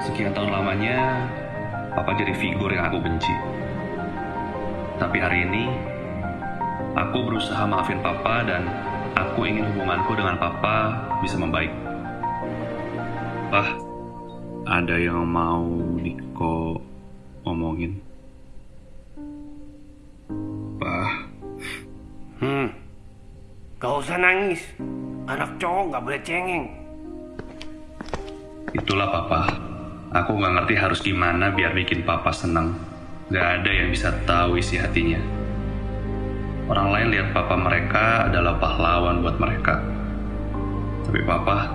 Sekian tahun lamanya, Papa jadi figur yang aku benci. Tapi hari ini, aku berusaha maafin Papa dan aku ingin hubunganku dengan Papa bisa membaik. Pah, ada yang mau Niko omongin? Pah, Hmm, gak usah nangis. Anak cowok gak boleh cengeng. itulah Papa. Aku nggak ngerti harus gimana biar bikin Papa senang. Gak ada yang bisa tahu isi hatinya. Orang lain lihat Papa mereka adalah pahlawan buat mereka. Tapi Papa,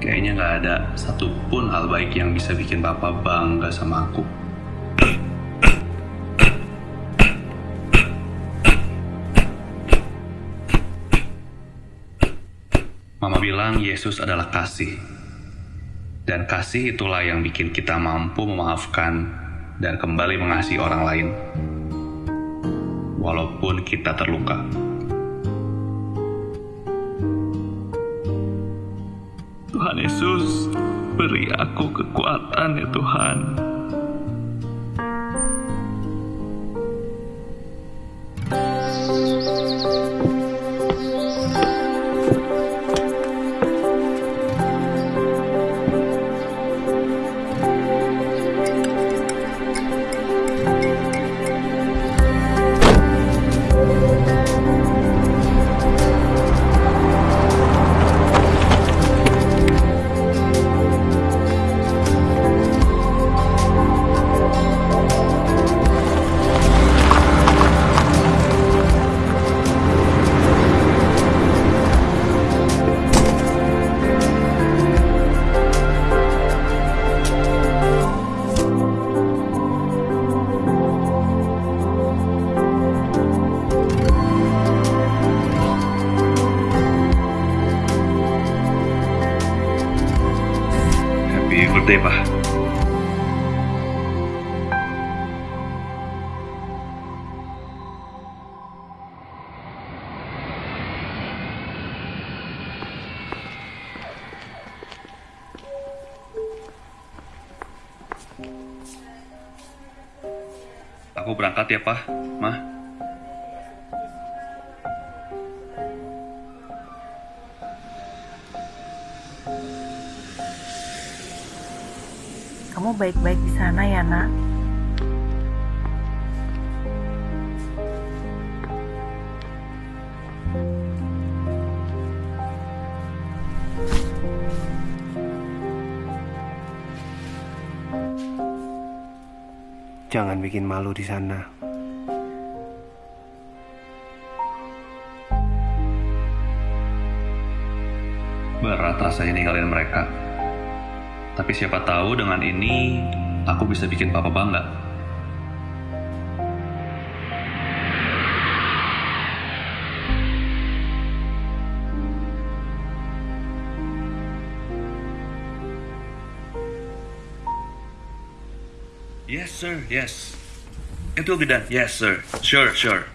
kayaknya nggak ada satupun hal baik yang bisa bikin Papa bangga sama aku. Mama bilang Yesus adalah kasih. Dan kasih itulah yang bikin kita mampu memaafkan dan kembali mengasihi orang lain. Walaupun kita terluka. Tuhan Yesus, beri aku kekuatan ya Tuhan. Happy birthday, Pak. Aku berangkat ya, Pak. Mah. Kamu baik-baik di sana ya, Nak? Jangan bikin malu di sana. Berat rasanya ninggalin mereka. Tapi siapa tahu dengan ini aku bisa bikin papa bangga. Yes, sir. Yes. It will be done. Yes, sir. Sure, sure.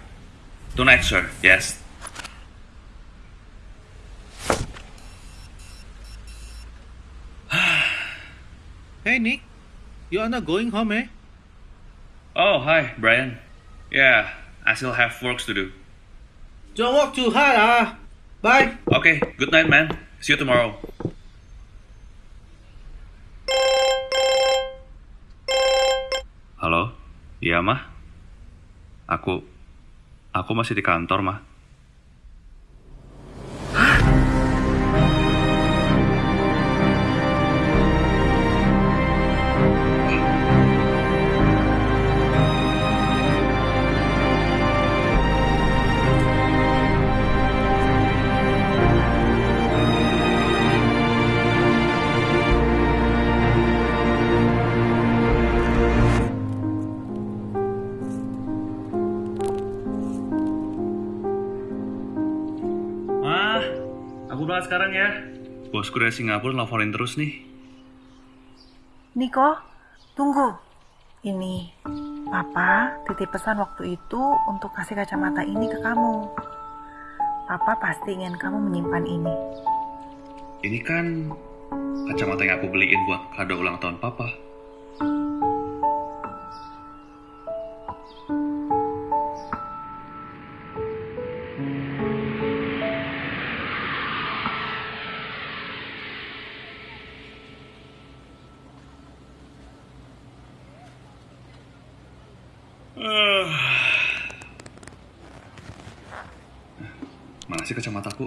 Tonight, sir. Yes. Hey Nick, you are not going home, eh? Oh, hi, Brian. Yeah, I still have works to do. Don't work too hard, ah. Bye. Okay, good night, man. See you tomorrow. Halo? Iya, mah? Aku... Aku masih di kantor, mah. Mah, aku berangkat sekarang ya. Bosku dari Singapura nelfonin terus nih. Niko, tunggu. Ini, Papa titip pesan waktu itu untuk kasih kacamata ini ke kamu. Papa pasti ingin kamu menyimpan ini. Ini kan Kacamata yang aku beliin buat kado ulang tahun papa. Sih kacamataku?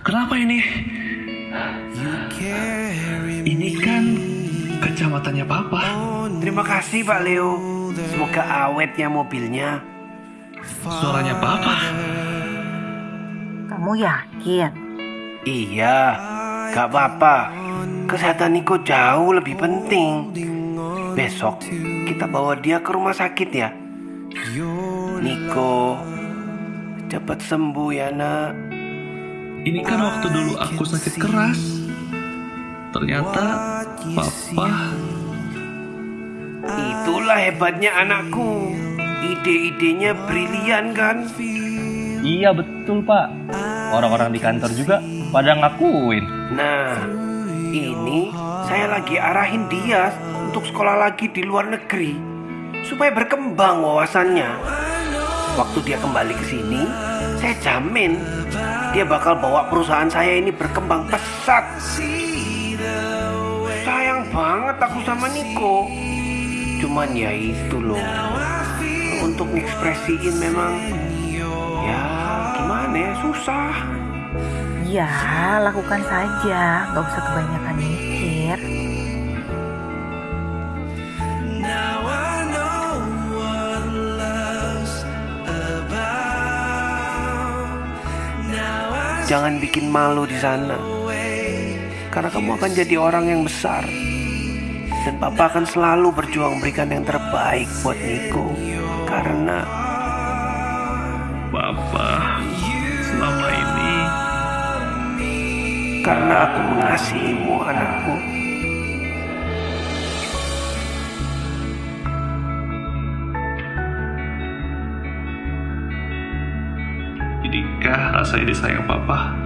Kenapa ini? Ini kan kacamatanya papa. Terima kasih Pak Leo. Semoga awetnya mobilnya. Suaranya papa. Kamu yakin? Iya, gak apa-apa. Kesehatan Niko jauh lebih penting. Besok kita bawa dia ke rumah sakit ya. Niko, cepat sembuh ya nak. Ini kan waktu dulu aku sakit keras. Ternyata papa Itulah hebatnya anakku. Ide-idenya brilian kan? Iya betul pak. Orang-orang di kantor juga pada ngakuin. Nah, ini saya lagi arahin dia untuk sekolah lagi di luar negeri supaya berkembang wawasannya. Waktu dia kembali ke sini, saya jamin dia bakal bawa perusahaan saya ini berkembang pesat. Sayang banget aku sama Niko. Cuman ya itu loh. Untuk ngekspresiin memang ya gimana ya susah. Ya, lakukan saja. Gak usah kebanyakan mikir. Jangan bikin malu di sana. Karena kamu akan jadi orang yang besar. Dan papa akan selalu berjuang berikan yang terbaik buat Niko. Karena papa selama karena aku mengasihimu anakku. Jadikah rasa disayang papa?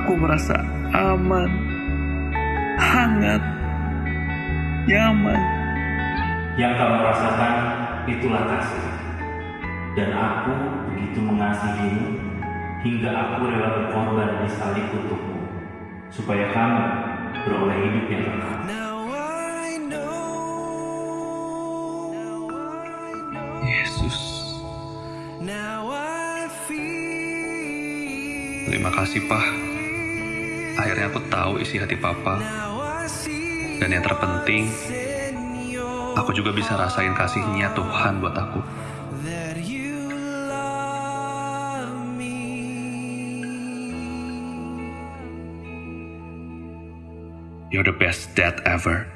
Aku merasa aman, hangat, nyaman. Yang kamu rasakan itulah kasih. Dan aku begitu mengasihimu hingga aku rela berkorban di salib untukmu, supaya kamu beroleh hidup yang kekal. Yesus. Terima kasih, Pak. Akhirnya aku tahu isi hati Papa. Dan yang terpenting, aku juga bisa rasain kasihnya Tuhan buat aku. You're the best dad ever.